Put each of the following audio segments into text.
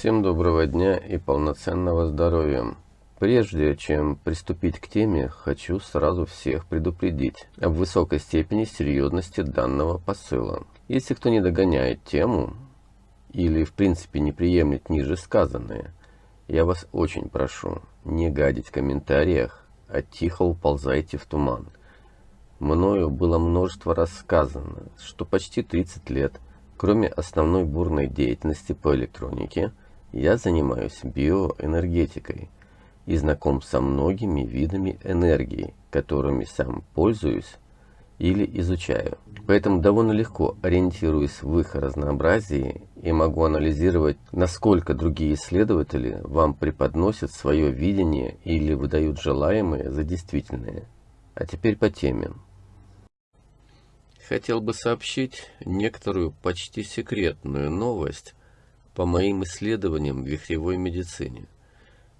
Всем доброго дня и полноценного здоровья. Прежде чем приступить к теме, хочу сразу всех предупредить об высокой степени серьезности данного посыла. Если кто не догоняет тему или в принципе не приемлет ниже сказанное, я вас очень прошу не гадить в комментариях, а тихо уползайте в туман. Мною было множество рассказано, что почти 30 лет, кроме основной бурной деятельности по электронике, я занимаюсь биоэнергетикой и знаком со многими видами энергии, которыми сам пользуюсь или изучаю. Поэтому довольно легко ориентируюсь в их разнообразии и могу анализировать, насколько другие исследователи вам преподносят свое видение или выдают желаемое за действительное. А теперь по теме. Хотел бы сообщить некоторую почти секретную новость по моим исследованиям в вихревой медицине.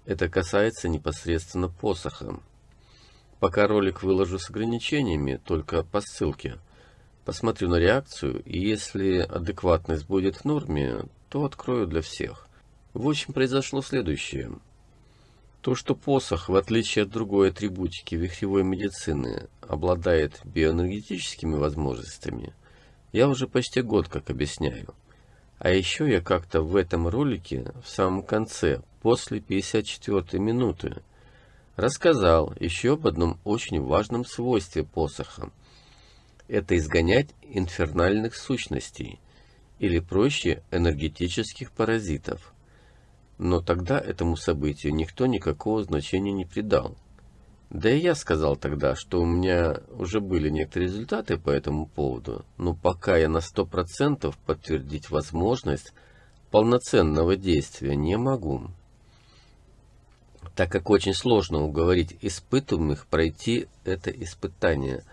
Это касается непосредственно посоха. Пока ролик выложу с ограничениями, только по ссылке. Посмотрю на реакцию, и если адекватность будет в норме, то открою для всех. В общем, произошло следующее. То, что посох, в отличие от другой атрибутики вихревой медицины, обладает биоэнергетическими возможностями, я уже почти год как объясняю. А еще я как-то в этом ролике, в самом конце, после 54 минуты, рассказал еще об одном очень важном свойстве посоха. Это изгонять инфернальных сущностей, или проще, энергетических паразитов. Но тогда этому событию никто никакого значения не придал. Да и я сказал тогда, что у меня уже были некоторые результаты по этому поводу, но пока я на 100% подтвердить возможность полноценного действия не могу. Так как очень сложно уговорить испытуемых пройти это испытание.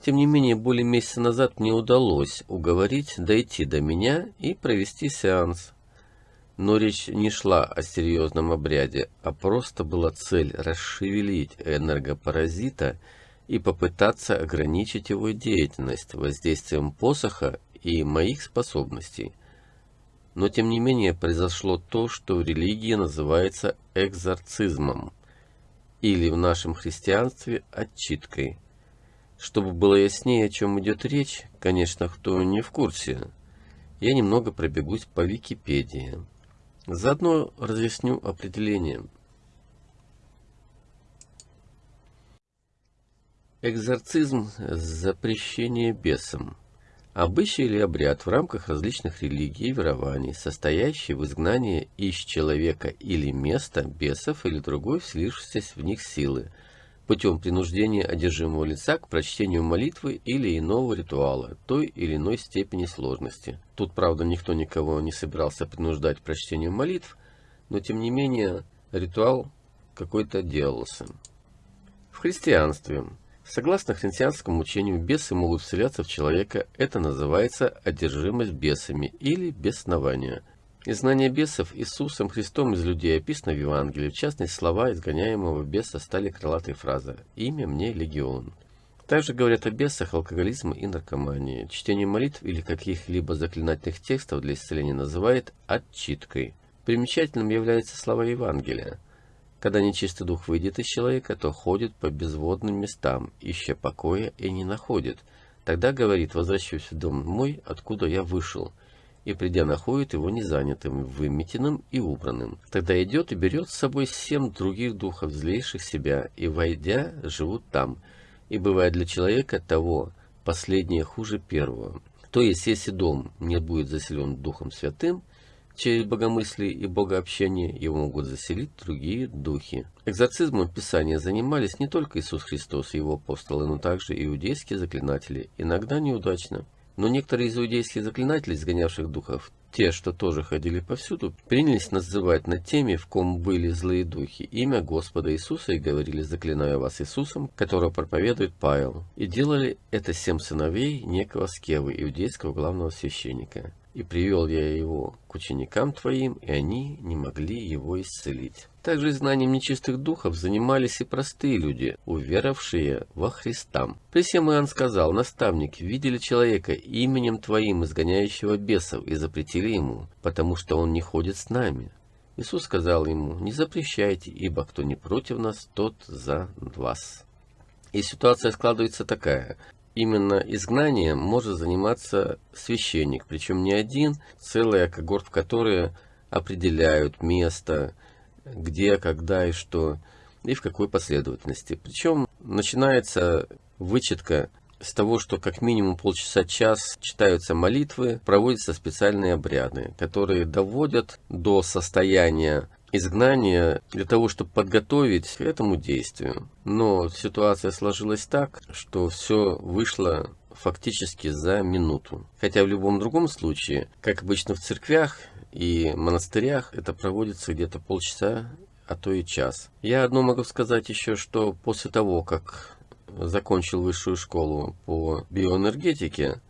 Тем не менее, более месяца назад мне удалось уговорить дойти до меня и провести сеанс. Но речь не шла о серьезном обряде, а просто была цель расшевелить энергопаразита и попытаться ограничить его деятельность воздействием посоха и моих способностей. Но тем не менее произошло то, что в религии называется экзорцизмом, или в нашем христианстве отчиткой. Чтобы было яснее, о чем идет речь, конечно, кто не в курсе, я немного пробегусь по Википедии. Заодно разъясню определение. Экзорцизм – запрещение бесам. Обычай или обряд в рамках различных религий и верований, состоящий в изгнании из человека или места бесов или другой вселившейся в них силы – путем принуждения одержимого лица к прочтению молитвы или иного ритуала той или иной степени сложности. Тут, правда, никто никого не собирался принуждать к прочтению молитв, но тем не менее ритуал какой-то делался. В христианстве, согласно христианскому учению, бесы могут вселяться в человека, это называется одержимость бесами или беснование – Изгнание бесов Иисусом Христом из людей описано в Евангелии. В частности, слова изгоняемого беса стали крылатой фразой «Имя мне легион». Также говорят о бесах, алкоголизме и наркомании. Чтение молитв или каких-либо заклинательных текстов для исцеления называют отчиткой. Примечательным являются слова Евангелия. Когда нечистый дух выйдет из человека, то ходит по безводным местам, ища покоя и не находит. Тогда говорит, возвращаюсь в дом мой, откуда я вышел и придя находит его незанятым, выметенным и убранным. Тогда идет и берет с собой семь других духов, злейших себя, и, войдя, живут там. И бывает для человека того последнее хуже первого. То есть, если дом не будет заселен Духом Святым, через богомыслие и богообщение его могут заселить другие духи. Экзорцизмом Писания занимались не только Иисус Христос и его апостолы, но также иудейские заклинатели, иногда неудачно. Но некоторые иудейские заклинатели, изгонявших духов, те, что тоже ходили повсюду, принялись называть над теми, в ком были злые духи, имя Господа Иисуса и говорили, заклинаю вас Иисусом, которого проповедует Павел. И делали это семь сыновей некого Скевы, иудейского главного священника. И привел я его к ученикам твоим, и они не могли его исцелить. Также знанием нечистых духов занимались и простые люди, уверовавшие во Христа. При всем Иоанн сказал, наставник, видели человека именем твоим изгоняющего бесов и запретили ему, потому что он не ходит с нами. Иисус сказал ему, не запрещайте, ибо кто не против нас, тот за вас. И ситуация складывается такая. Именно изгнанием может заниматься священник, причем не один, целая когорт, в которой определяют место, где, когда и что, и в какой последовательности. Причем начинается вычетка с того, что как минимум полчаса-час читаются молитвы, проводятся специальные обряды, которые доводят до состояния изгнания для того, чтобы подготовить к этому действию. Но ситуация сложилась так, что все вышло фактически за минуту. Хотя в любом другом случае, как обычно в церквях и монастырях, это проводится где-то полчаса, а то и час. Я одно могу сказать еще, что после того, как закончил высшую школу по биоэнергетике,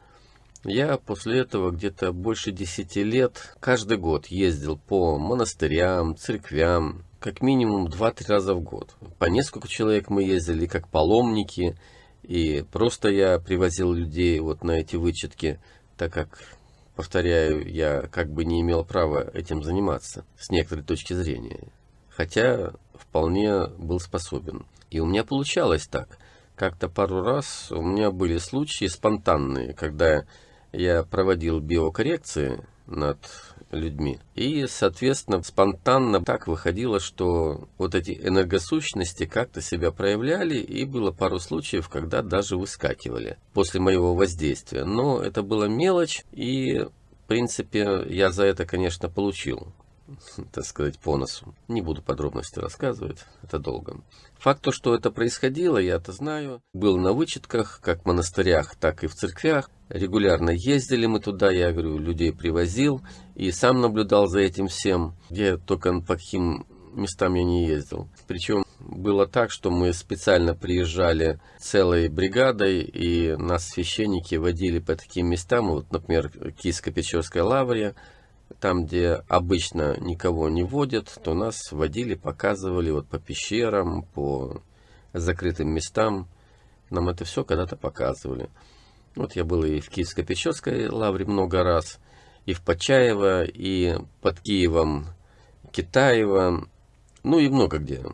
я после этого где-то больше 10 лет каждый год ездил по монастырям, церквям, как минимум 2-3 раза в год. По несколько человек мы ездили как паломники, и просто я привозил людей вот на эти вычетки, так как, повторяю, я как бы не имел права этим заниматься с некоторой точки зрения. Хотя вполне был способен. И у меня получалось так – как-то пару раз у меня были случаи спонтанные, когда я проводил биокоррекции над людьми. И, соответственно, спонтанно так выходило, что вот эти энергосущности как-то себя проявляли, и было пару случаев, когда даже выскакивали после моего воздействия. Но это была мелочь, и, в принципе, я за это, конечно, получил так сказать, по носу. Не буду подробности рассказывать, это долго. Факт то, что это происходило, я это знаю. Был на вычетках, как в монастырях, так и в церквях. Регулярно ездили мы туда, я говорю, людей привозил. И сам наблюдал за этим всем, где только по каким местам я не ездил. Причем было так, что мы специально приезжали целой бригадой, и нас священники водили по таким местам, вот, например, Киевско-Печерская лаврия, там, где обычно никого не водят, то нас водили, показывали вот по пещерам, по закрытым местам. Нам это все когда-то показывали. Вот я был и в Киевско-Печерской лавре много раз, и в Почаево, и под Киевом Китаево, ну и много где.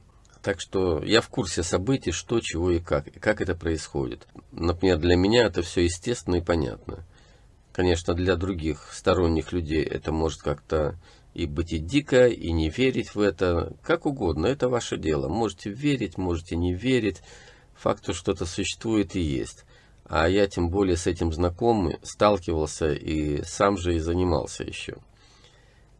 Так что я в курсе событий, что, чего и как, и как это происходит. Например, для меня это все естественно и понятно. Конечно, для других сторонних людей это может как-то и быть и дико, и не верить в это, как угодно, это ваше дело. Можете верить, можете не верить, факт, что что-то существует и есть. А я тем более с этим знаком, сталкивался и сам же и занимался еще.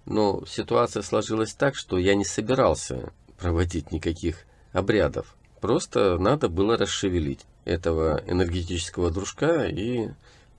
Но ситуация сложилась так, что я не собирался проводить никаких обрядов. Просто надо было расшевелить этого энергетического дружка и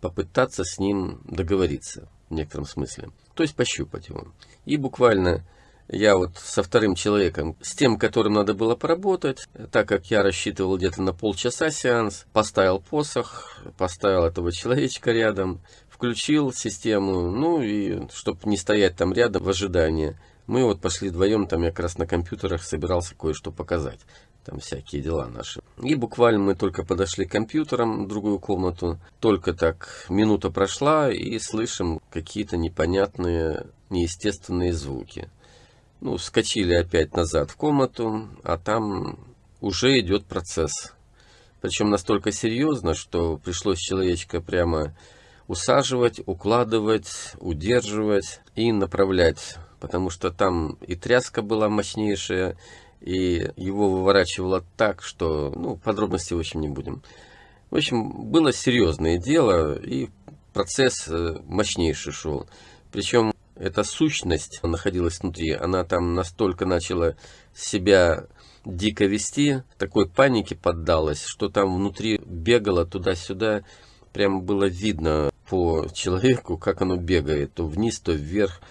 попытаться с ним договориться в некотором смысле. То есть пощупать его. И буквально я вот со вторым человеком, с тем, которым надо было поработать, так как я рассчитывал где-то на полчаса сеанс, поставил посох, поставил этого человечка рядом, включил систему, ну и чтобы не стоять там рядом в ожидании, мы вот пошли вдвоем, там я как раз на компьютерах собирался кое-что показать там всякие дела наши. И буквально мы только подошли к компьютерам в другую комнату, только так минута прошла и слышим какие-то непонятные, неестественные звуки. Ну, скочили опять назад в комнату, а там уже идет процесс. Причем настолько серьезно, что пришлось человечка прямо усаживать, укладывать, удерживать и направлять. Потому что там и тряска была мощнейшая, и его выворачивало так, что, ну, подробностей в общем не будем. В общем, было серьезное дело, и процесс э, мощнейший шел. Причем эта сущность находилась внутри, она там настолько начала себя дико вести, такой панике поддалась, что там внутри бегала туда-сюда, прямо было видно по человеку, как оно бегает, то вниз, то вверх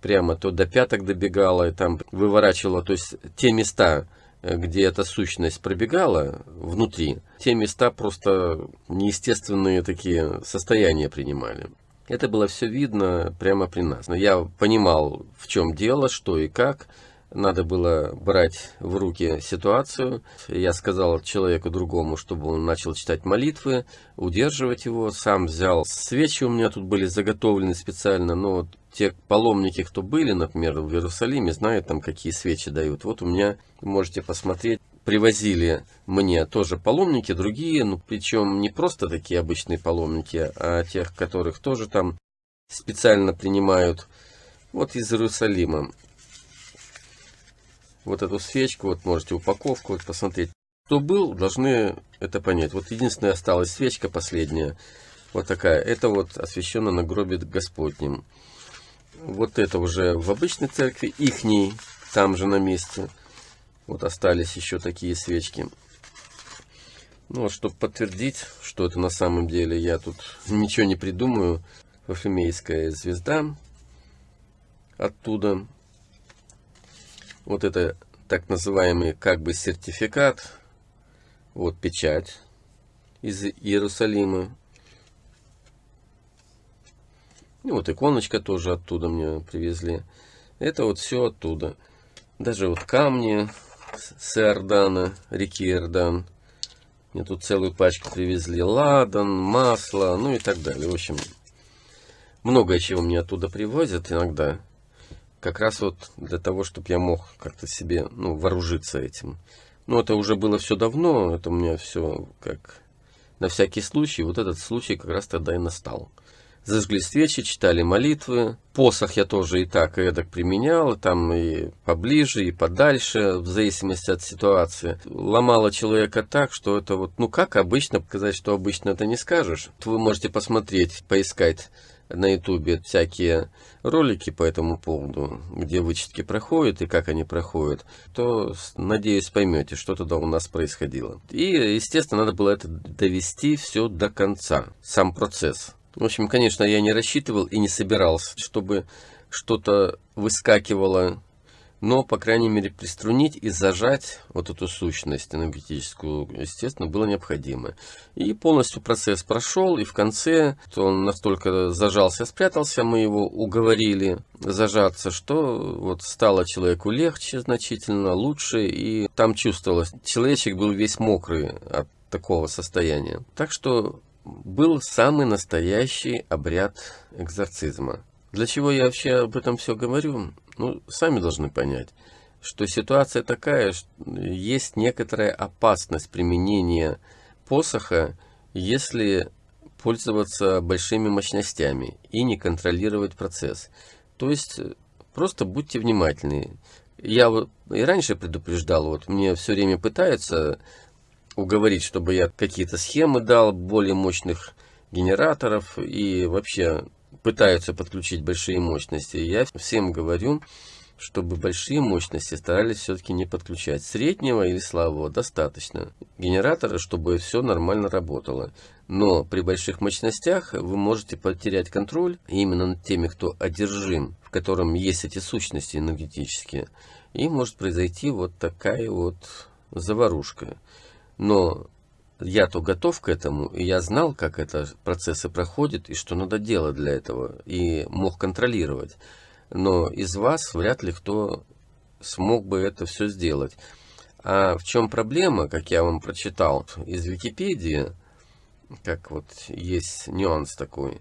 прямо то до пяток добегала, и там выворачивала, то есть те места, э, где эта сущность пробегала внутри, те места просто неестественные такие состояния принимали. Это было все видно прямо при нас. Но я понимал, в чем дело, что и как. Надо было брать в руки ситуацию. Я сказал человеку другому, чтобы он начал читать молитвы, удерживать его. Сам взял свечи, у меня тут были заготовлены специально, но те паломники, кто были, например, в Иерусалиме, знают там, какие свечи дают. Вот у меня, можете посмотреть, привозили мне тоже паломники, другие, ну, причем не просто такие обычные паломники, а тех, которых тоже там специально принимают, вот из Иерусалима. Вот эту свечку, вот можете упаковку вот посмотреть. Кто был, должны это понять. Вот единственная осталась свечка последняя, вот такая. Это вот освящено на гробе Господнем. Вот это уже в обычной церкви, ихней, там же на месте. Вот остались еще такие свечки. Ну, чтобы подтвердить, что это на самом деле, я тут ничего не придумаю. Вафемейская звезда оттуда. Вот это так называемый как бы сертификат. Вот печать из Иерусалима. И вот иконочка тоже оттуда мне привезли. Это вот все оттуда. Даже вот камни с Иордана, реки Иордан. Мне тут целую пачку привезли. Ладан, масло, ну и так далее. В общем, многое чего мне оттуда привозят иногда. Как раз вот для того, чтобы я мог как-то себе ну, вооружиться этим. Ну, это уже было все давно. Это у меня все как на всякий случай. Вот этот случай как раз тогда и настал зажгли свечи, читали молитвы. Посох я тоже и так, и эдак применял, там и поближе, и подальше, в зависимости от ситуации. Ломало человека так, что это вот, ну как обычно, показать, что обычно это не скажешь. Вы можете посмотреть, поискать на ютубе всякие ролики по этому поводу, где вычетки проходят и как они проходят, то, надеюсь, поймете, что тогда у нас происходило. И, естественно, надо было это довести все до конца, сам процесс. В общем, конечно, я не рассчитывал и не собирался, чтобы что-то выскакивало, но, по крайней мере, приструнить и зажать вот эту сущность энергетическую, естественно, было необходимо. И полностью процесс прошел, и в конце он настолько зажался, спрятался, мы его уговорили зажаться, что вот стало человеку легче значительно, лучше, и там чувствовалось, человечек был весь мокрый от такого состояния. Так что был самый настоящий обряд экзорцизма. Для чего я вообще об этом все говорю? Ну, сами должны понять, что ситуация такая, что есть некоторая опасность применения посоха, если пользоваться большими мощностями и не контролировать процесс. То есть, просто будьте внимательны. Я и раньше предупреждал, вот мне все время пытаются уговорить, чтобы я какие-то схемы дал более мощных генераторов и вообще пытаются подключить большие мощности. Я всем говорю, чтобы большие мощности старались все-таки не подключать. Среднего или слабого достаточно. Генератора, чтобы все нормально работало. Но при больших мощностях вы можете потерять контроль именно над теми, кто одержим, в котором есть эти сущности энергетические. И может произойти вот такая вот заварушка. Но я-то готов к этому, и я знал, как это процессы проходят, и что надо делать для этого, и мог контролировать. Но из вас вряд ли кто смог бы это все сделать. А в чем проблема, как я вам прочитал из Википедии, как вот есть нюанс такой.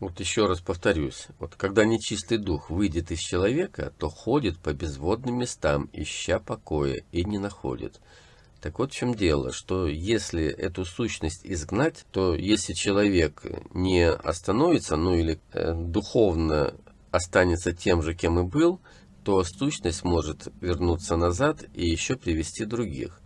Вот еще раз повторюсь, вот когда нечистый дух выйдет из человека, то ходит по безводным местам, ища покоя, и не находит. Так вот в чем дело, что если эту сущность изгнать, то если человек не остановится, ну или э, духовно останется тем же, кем и был, то сущность может вернуться назад и еще привести других.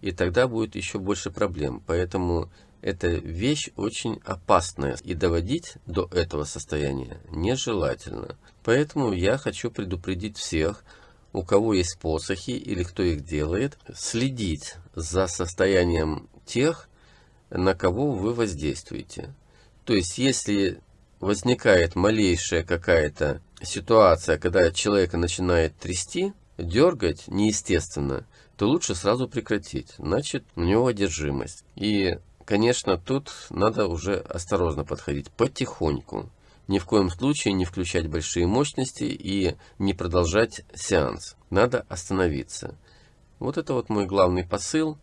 И тогда будет еще больше проблем. Поэтому эта вещь очень опасная. И доводить до этого состояния нежелательно. Поэтому я хочу предупредить всех, у кого есть посохи или кто их делает, следить за состоянием тех, на кого вы воздействуете. То есть, если возникает малейшая какая-то ситуация, когда человека начинает трясти, дергать неестественно, то лучше сразу прекратить. Значит, у него одержимость. И, конечно, тут надо уже осторожно подходить, потихоньку ни в коем случае не включать большие мощности и не продолжать сеанс. Надо остановиться. Вот это вот мой главный посыл.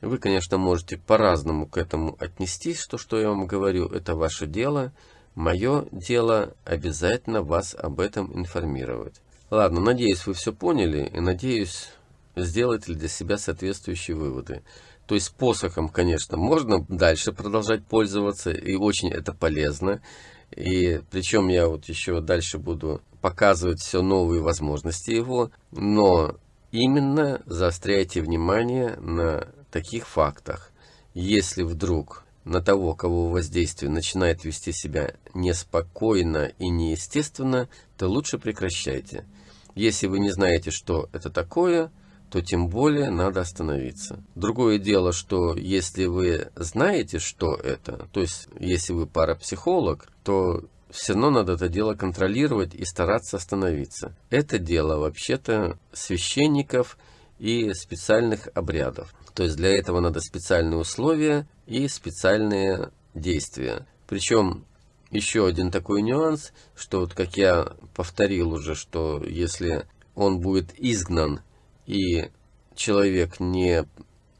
Вы, конечно, можете по-разному к этому отнестись, что, что я вам говорю, это ваше дело. Мое дело обязательно вас об этом информировать. Ладно, надеюсь, вы все поняли и надеюсь, сделаете для себя соответствующие выводы. То есть посохом, конечно, можно дальше продолжать пользоваться, и очень это полезно. И причем я вот еще дальше буду показывать все новые возможности его, но именно заостряйте внимание на таких фактах. Если вдруг на того, кого воздействие начинает вести себя неспокойно и неестественно, то лучше прекращайте. Если вы не знаете, что это такое, то тем более надо остановиться. Другое дело, что если вы знаете, что это, то есть если вы парапсихолог, то все равно надо это дело контролировать и стараться остановиться. Это дело вообще-то священников и специальных обрядов. То есть для этого надо специальные условия и специальные действия. Причем еще один такой нюанс, что вот как я повторил уже, что если он будет изгнан и человек не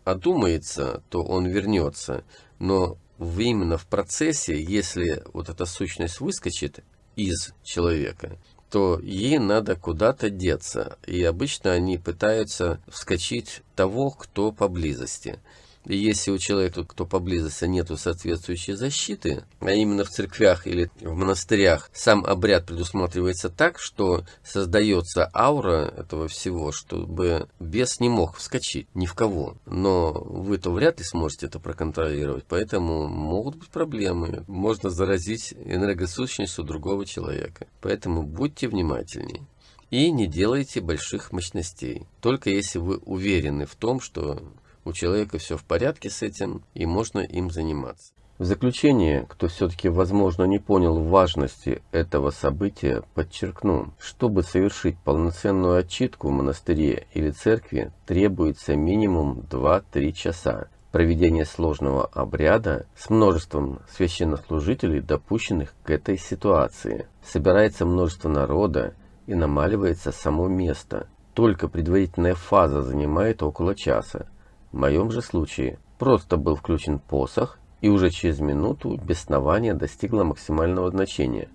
одумается, то он вернется. Но именно в процессе, если вот эта сущность выскочит из человека, то ей надо куда-то деться. И обычно они пытаются вскочить того, кто поблизости. Если у человека, кто поблизости, нету соответствующей защиты, а именно в церквях или в монастырях, сам обряд предусматривается так, что создается аура этого всего, чтобы бес не мог вскочить ни в кого. Но вы-то вряд ли сможете это проконтролировать, поэтому могут быть проблемы. Можно заразить энергосущностью другого человека. Поэтому будьте внимательнее. И не делайте больших мощностей. Только если вы уверены в том, что у человека все в порядке с этим, и можно им заниматься. В заключение, кто все-таки, возможно, не понял важности этого события, подчеркну, чтобы совершить полноценную отчитку в монастыре или церкви, требуется минимум 2-3 часа проведения сложного обряда с множеством священнослужителей, допущенных к этой ситуации. Собирается множество народа и намаливается само место. Только предварительная фаза занимает около часа. В моем же случае просто был включен посох, и уже через минуту беснование достигло максимального значения.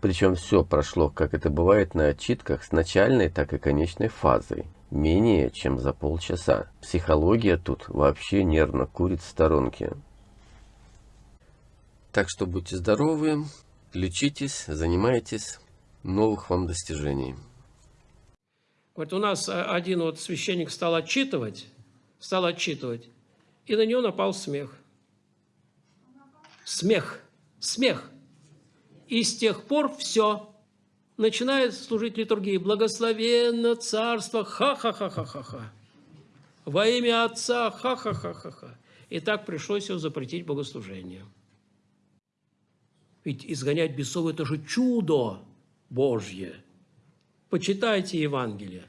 Причем все прошло, как это бывает на отчитках, с начальной, так и конечной фазой. Менее чем за полчаса. Психология тут вообще нервно курит в сторонке. Так что будьте здоровы, лечитесь, занимайтесь, новых вам достижений. Вот у нас один вот священник стал отчитывать, стал отчитывать, и на него напал смех. Смех, смех. И с тех пор все. Начинает служить литургии. Благословенно царство, ха-ха-ха-ха-ха-ха. Во имя Отца, ха-ха-ха-ха-ха. И так пришлось его запретить богослужение. Ведь изгонять бесов – это же чудо Божье. Почитайте Евангелие.